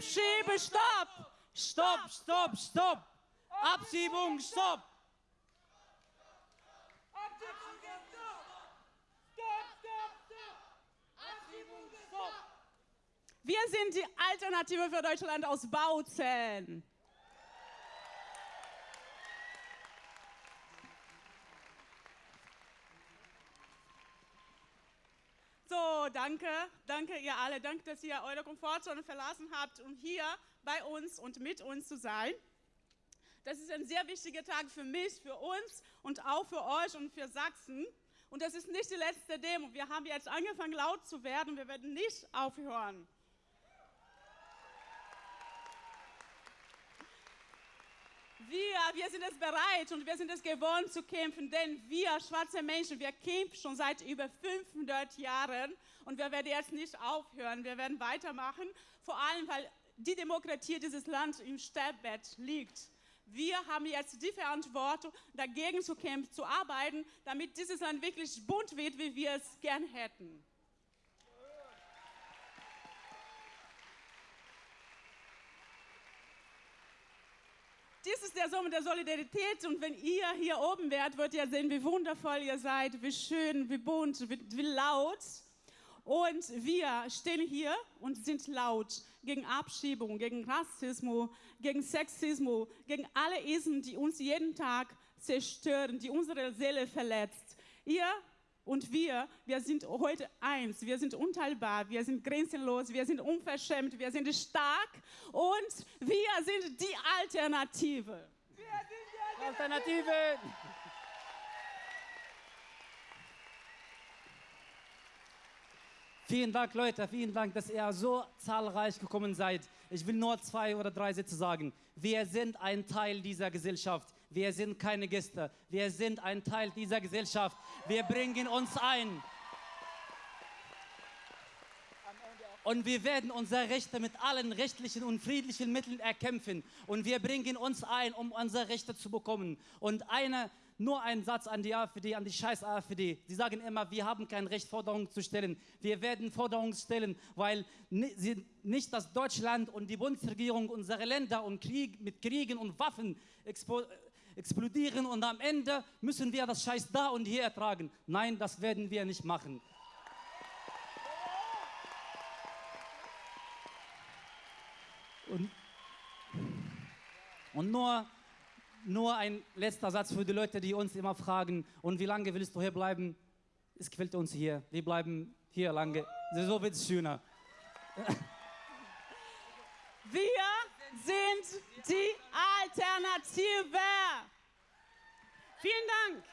Stopp, stopp! Abschiebe, stopp! Stopp, stopp, stopp! Abschiebung, stopp! Wir sind die Alternative für Deutschland aus Bautzen. So, danke, danke ihr alle. Danke, dass ihr eure Komfortzone verlassen habt, um hier bei uns und mit uns zu sein. Das ist ein sehr wichtiger Tag für mich, für uns und auch für euch und für Sachsen. Und das ist nicht die letzte Demo. Wir haben jetzt angefangen laut zu werden. Wir werden nicht aufhören. Wir, sind es bereit und wir sind es gewohnt zu kämpfen, denn wir schwarze Menschen, wir kämpfen schon seit über 500 Jahren und wir werden jetzt nicht aufhören. Wir werden weitermachen, vor allem weil die Demokratie dieses Land im Sterbbett liegt. Wir haben jetzt die Verantwortung, dagegen zu kämpfen, zu arbeiten, damit dieses Land wirklich bunt wird, wie wir es gern hätten. Dies ist der Sommer der Solidarität und wenn ihr hier oben wärt, würdet ihr sehen, wie wundervoll ihr seid, wie schön, wie bunt, wie, wie laut. Und wir stehen hier und sind laut gegen Abschiebung, gegen Rassismus, gegen Sexismus, gegen alle Isen, die uns jeden Tag zerstören, die unsere Seele verletzt. Ihr und wir, wir sind heute eins. Wir sind unteilbar, wir sind grenzenlos, wir sind unverschämt, wir sind stark und wir sind die Alternative. Wir sind die Alternative. Alternative. Vielen Dank, Leute, vielen Dank, dass ihr so zahlreich gekommen seid. Ich will nur zwei oder drei Sätze sagen. Wir sind ein Teil dieser Gesellschaft. Wir sind keine Gäste. Wir sind ein Teil dieser Gesellschaft. Wir bringen uns ein. Und wir werden unsere Rechte mit allen rechtlichen und friedlichen Mitteln erkämpfen. Und wir bringen uns ein, um unsere Rechte zu bekommen. Und eine nur ein Satz an die AfD, an die scheiß AfD. Sie sagen immer, wir haben kein Recht, Forderungen zu stellen. Wir werden Forderungen stellen, weil nicht das Deutschland und die Bundesregierung unsere Länder und Krieg, mit Kriegen und Waffen explodieren und am Ende müssen wir das Scheiß da und hier ertragen. Nein, das werden wir nicht machen. Und, und nur nur ein letzter Satz für die Leute, die uns immer fragen, und wie lange willst du hier bleiben? Es gefällt uns hier. Wir bleiben hier lange. So wird es schöner. Wir sind Alternative. Vielen Dank.